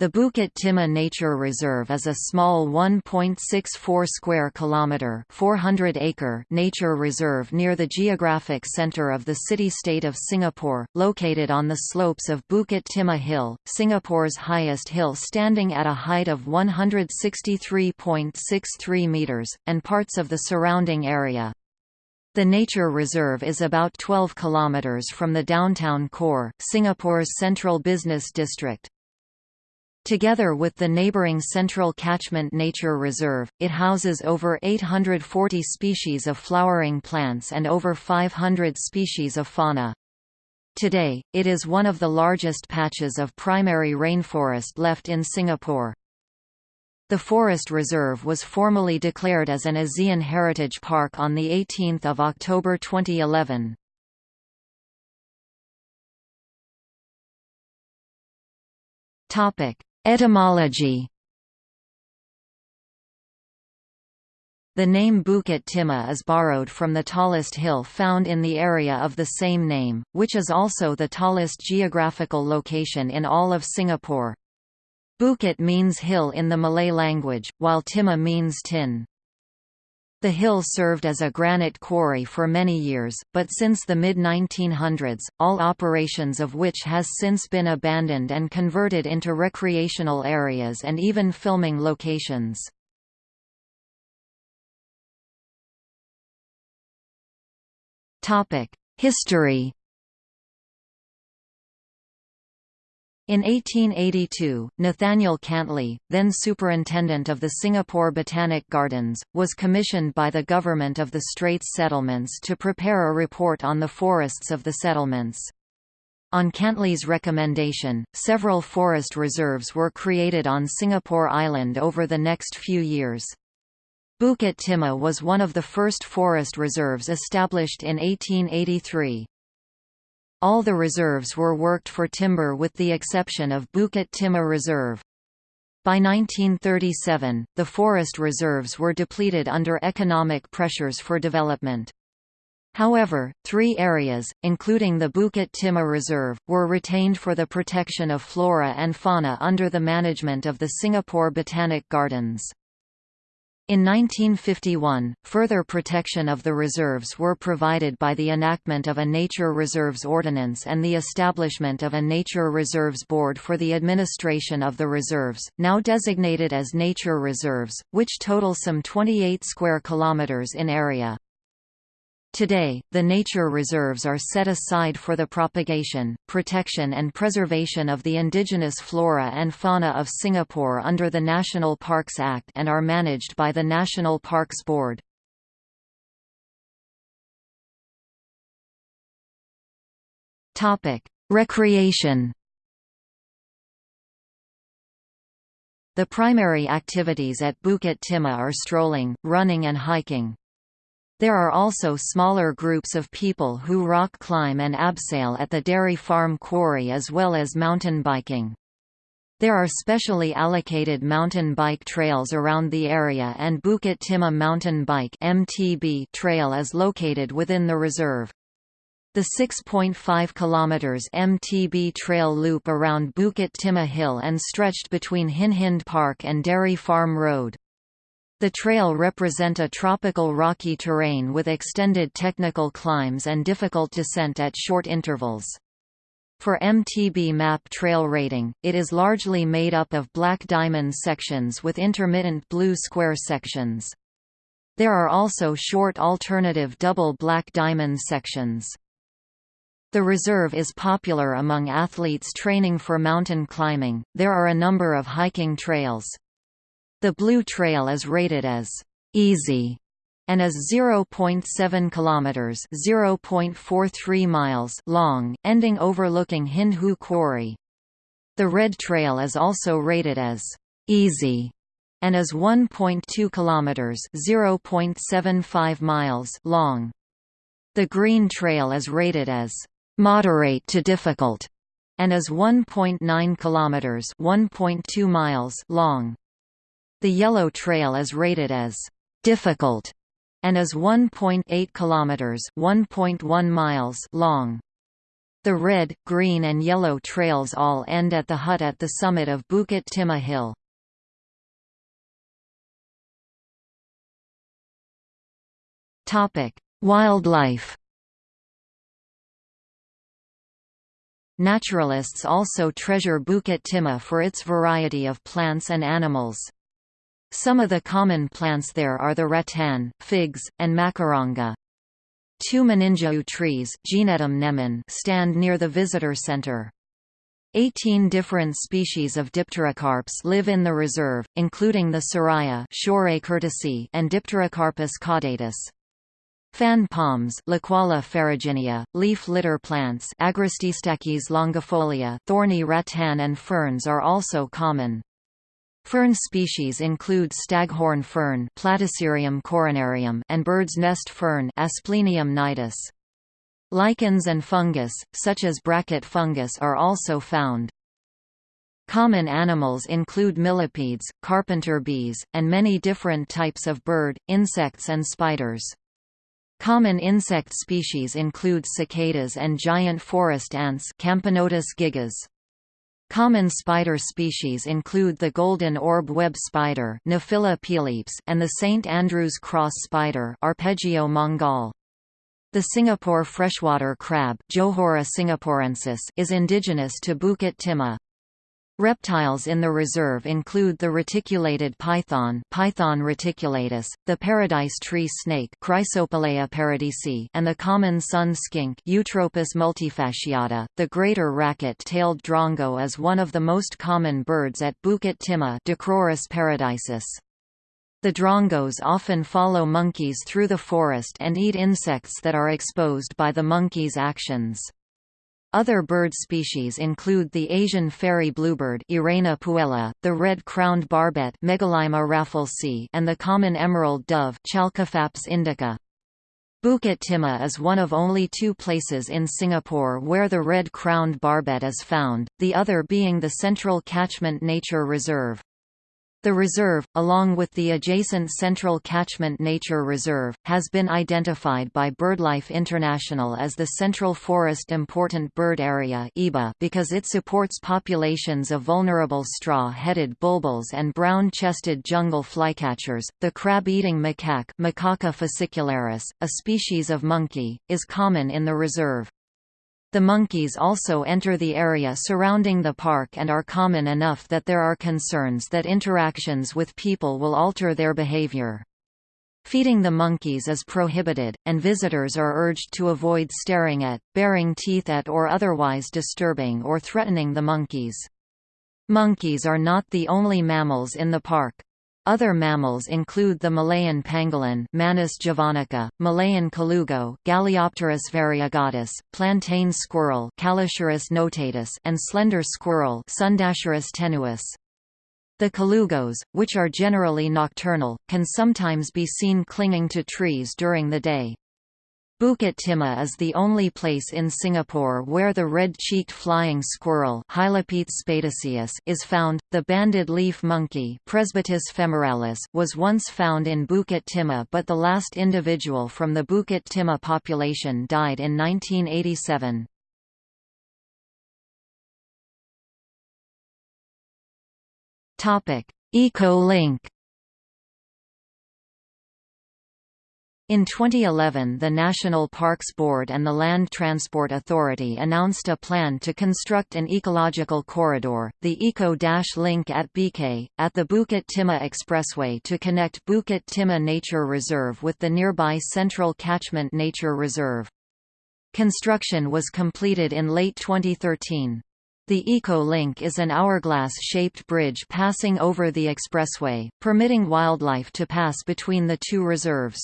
The Bukit Timah Nature Reserve is a small 1.64 square kilometer, 400 acre nature reserve near the geographic center of the city-state of Singapore, located on the slopes of Bukit Timah Hill, Singapore's highest hill standing at a height of 163.63 meters, and parts of the surrounding area. The nature reserve is about 12 kilometers from the downtown core, Singapore's central business district. Together with the neighboring Central Catchment Nature Reserve, it houses over 840 species of flowering plants and over 500 species of fauna. Today, it is one of the largest patches of primary rainforest left in Singapore. The forest reserve was formally declared as an ASEAN Heritage Park on 18 October 2011. Topic: Etymology The name Bukit Timah is borrowed from the tallest hill found in the area of the same name, which is also the tallest geographical location in all of Singapore. Bukit means hill in the Malay language, while Timah means tin. The hill served as a granite quarry for many years, but since the mid-1900s, all operations of which has since been abandoned and converted into recreational areas and even filming locations. History In 1882, Nathaniel Cantley, then superintendent of the Singapore Botanic Gardens, was commissioned by the government of the Straits Settlements to prepare a report on the forests of the settlements. On Cantley's recommendation, several forest reserves were created on Singapore Island over the next few years. Bukit Timah was one of the first forest reserves established in 1883. All the reserves were worked for timber with the exception of Bukit Timah Reserve. By 1937, the forest reserves were depleted under economic pressures for development. However, three areas, including the Bukit Timah Reserve, were retained for the protection of flora and fauna under the management of the Singapore Botanic Gardens. In 1951, further protection of the reserves were provided by the enactment of a Nature Reserves Ordinance and the establishment of a Nature Reserves Board for the administration of the reserves, now designated as nature reserves, which total some 28 square kilometers in area. Today, the nature reserves are set aside for the propagation, protection and preservation of the indigenous flora and fauna of Singapore under the National Parks Act and are managed by the National Parks Board. Recreation The primary activities at Bukit Timah are strolling, running and hiking. There are also smaller groups of people who rock climb and abseil at the dairy farm quarry as well as mountain biking. There are specially allocated mountain bike trails around the area and Bukit Timah Mountain Bike MTB trail is located within the reserve. The 6.5 km MTB trail loop around Bukit Timah Hill and stretched between Hindhede Park and Dairy Farm Road. The trail represent a tropical rocky terrain with extended technical climbs and difficult descent at short intervals. For MTB map trail rating, it is largely made up of black diamond sections with intermittent blue square sections. There are also short alternative double black diamond sections. The reserve is popular among athletes training for mountain climbing. There are a number of hiking trails. The Blue Trail is rated as easy and is 0.7 kilometers, 0.43 miles long, ending overlooking Hindhede Quarry. The Red Trail is also rated as easy and is 1.2 kilometers, 0.75 miles long. The Green Trail is rated as moderate to difficult and is 1.9 kilometers, 1.2 miles long. The Yellow Trail is rated as difficult and is 1.8 kilometers, 1.1 miles long. The red, green and yellow trails all end at the hut at the summit of Bukit Timah Hill. Topic: Wildlife Naturalists also treasure Bukit Timah for its variety of plants and animals. Some of the common plants there are the rattan, figs, and macaranga. Two meningiu trees nemen stand near the visitor center. Eighteen different species of dipterocarps live in the reserve, including the seraya and Dipterocarpus caudatus. Fan palms Licuala ferruginea, leaf litter plants Agrostistachys longifolia thorny rattan and ferns are also common. Fern species include staghorn fern Platycerium coronarium and bird's nest fern Asplenium nidus. Lichens and fungus, such as bracket fungus are also found. Common animals include millipedes, carpenter bees, and many different types of bird, insects and spiders. Common insect species include cicadas and giant forest ants Camponotus gigas. Common spider species include the golden orb web spider and the St. Andrew's cross spider Argiope mangal. The Singapore freshwater crab Johora singaporensis is indigenous to Bukit Timah. Reptiles in the reserve include the reticulated python Python reticulatus, the paradise tree snake Chrysopelea paradisi, and the common sun skink Eutropis multifasciata. The greater racket-tailed drongo is one of the most common birds at Bukit Timah Dicrurus paradiseus. The drongos often follow monkeys through the forest and eat insects that are exposed by the monkeys' actions. Other bird species include the Asian fairy bluebird Irena puella, the red-crowned barbet and the common emerald dove Chalcophaps indica. Bukit Timah is one of only two places in Singapore where the red-crowned barbet is found, the other being the Central Catchment Nature Reserve. The reserve, along with the adjacent Central Catchment Nature Reserve, has been identified by BirdLife International as the Central Forest Important Bird Area because it supports populations of vulnerable straw-headed bulbuls and brown-chested jungle flycatchers. The crab-eating macaque Macaca fascicularis, a species of monkey, is common in the reserve. The monkeys also enter the area surrounding the park and are common enough that there are concerns that interactions with people will alter their behavior. Feeding the monkeys is prohibited, and visitors are urged to avoid staring at, baring teeth at or otherwise disturbing or threatening the monkeys. Monkeys are not the only mammals in the park. Other mammals include the Malayan pangolin Manis javanica, Malayan colugo Galeopterus variegatus, plantain squirrel Callosciurus notatus, and slender squirrel Sundasciurus tenuis. The colugos, which are generally nocturnal, can sometimes be seen clinging to trees during the day. Bukit Timah is the only place in Singapore where the red-cheeked flying squirrel is found. The banded leaf monkey was once found in Bukit Timah but the last individual from the Bukit Timah population died in 1987. Eco-link In 2011 the National Parks Board and the Land Transport Authority announced a plan to construct an ecological corridor, the Eco-Link at BK, at the Bukit Timah Expressway to connect Bukit Timah Nature Reserve with the nearby Central Catchment Nature Reserve. Construction was completed in late 2013. The Eco-Link is an hourglass-shaped bridge passing over the expressway, permitting wildlife to pass between the two reserves.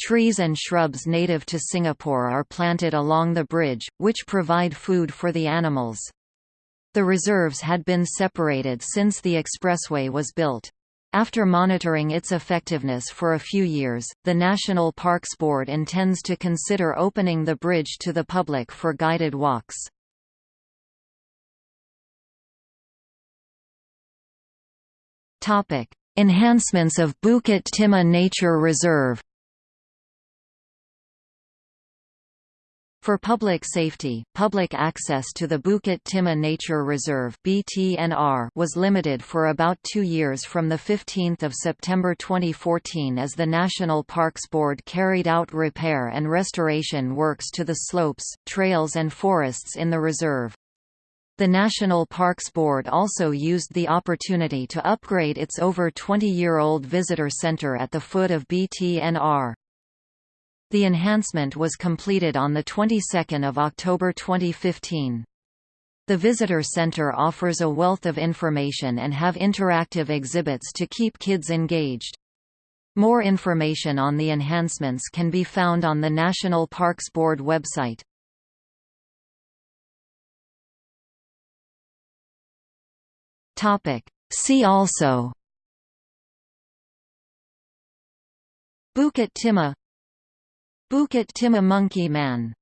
Trees and shrubs native to Singapore are planted along the bridge, which provide food for the animals. The reserves had been separated since the expressway was built. After monitoring its effectiveness for a few years, the National Parks Board intends to consider opening the bridge to the public for guided walks. Enhancements of Bukit Timah Nature Reserve For public safety, public access to the Bukit Timah Nature Reserve (BTNR) was limited for about 2 years from the 15th of September 2014 as the National Parks Board carried out repair and restoration works to the slopes, trails and forests in the reserve. The National Parks Board also used the opportunity to upgrade its over 20-year-old visitor center at the foot of BTNR. The enhancement was completed on the 22nd of October 2015. The visitor center offers a wealth of information and have interactive exhibits to keep kids engaged. More information on the enhancements can be found on the National Parks Board website. Topic. See also Bukit Timah Bukit Timah Monkey Man